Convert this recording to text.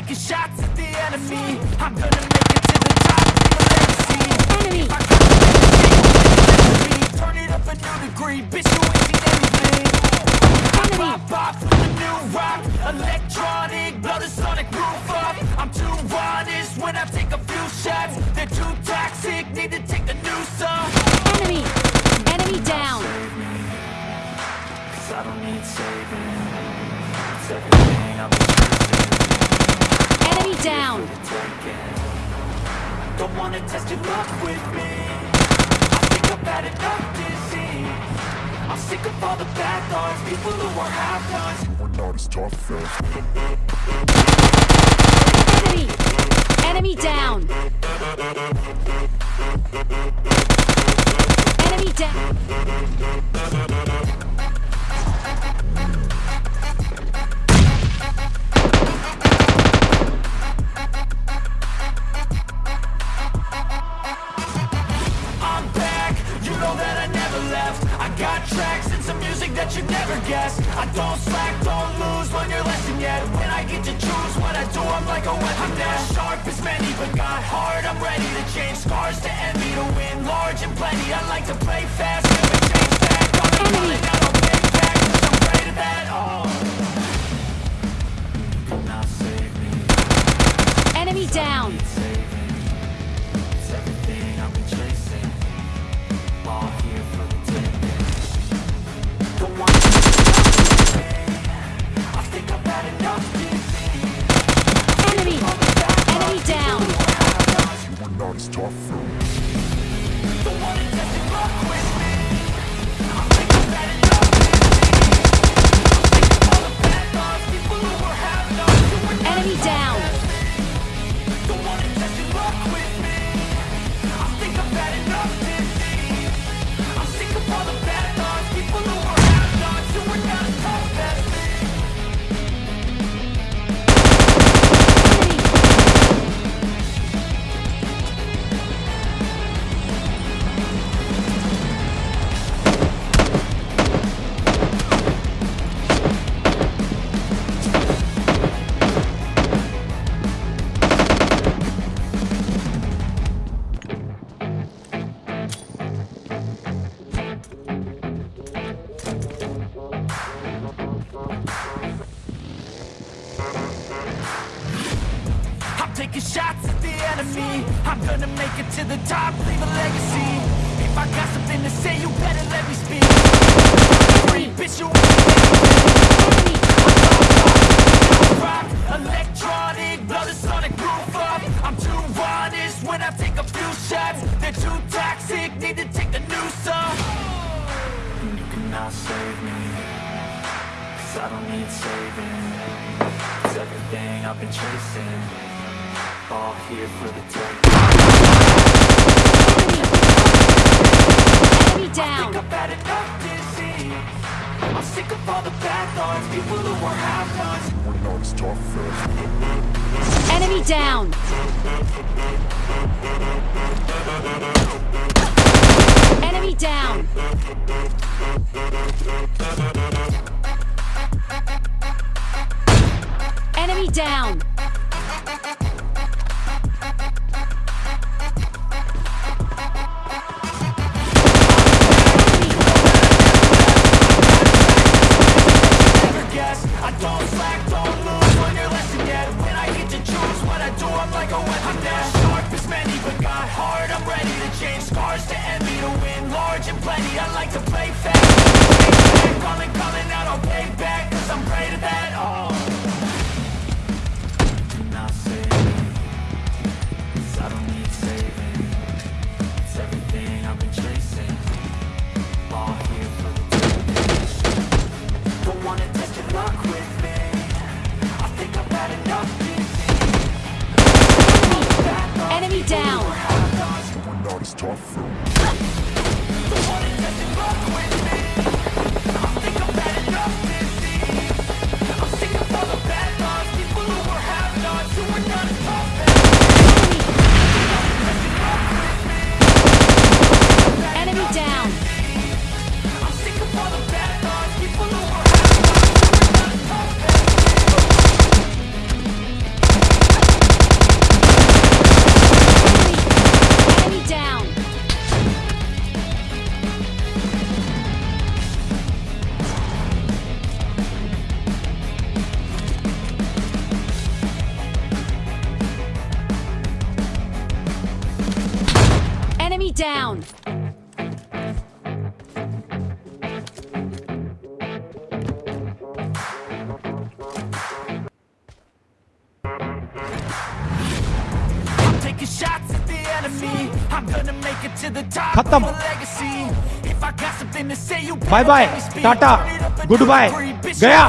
taking shots at the enemy I'm gonna make it to the top of the Enemy! Bitch you ain't seen anything Enemy! Pop, new rock, electronic, blow the sonic roof up I'm too honest when I take a few shots They're too toxic, need to take a new song Enemy! Enemy down! I don't need saving It's everything I'm been chasing down! Don't wanna test your luck with me. I think I've had enough disease. I'm sick of all the bad thoughts. People who are half-nots You are not as tough as that you never guessed I don't slack, don't lose, learn your lesson yet. When I get to choose what I do, I'm like a weapon I'm not sharp as many, but got heart I'm ready to change scars to envy To win large and plenty, I like to play fast Never change that, calling, shots at the enemy. I'm gonna make it to the top, leave a legacy. If I got something to say, you better let me speak. Bitch, you rock Electronic, blow the sonic roof up. I'm too honest when I take a few shots. They're too toxic, need to take the noose off You cannot save me Cause I don't need saving. It's everything I've been chasing All here for the taking Enemy think down! I've had enough disease I'm sick of all the bad thoughts People who are have-nots You are not as tough Enemy down! Enemy down! Enemy down! Win plenty I like to play fast Never change back, Calling, calling out I'll pay back Cause I'm afraid of that, oh. Cannot Cause I don't need saving. It's everything I've been chasing. All here for the taking don't wanna test your luck with me. I think I've had enough Enemy down! It up a Goodbye. new degree. Bitch, गया।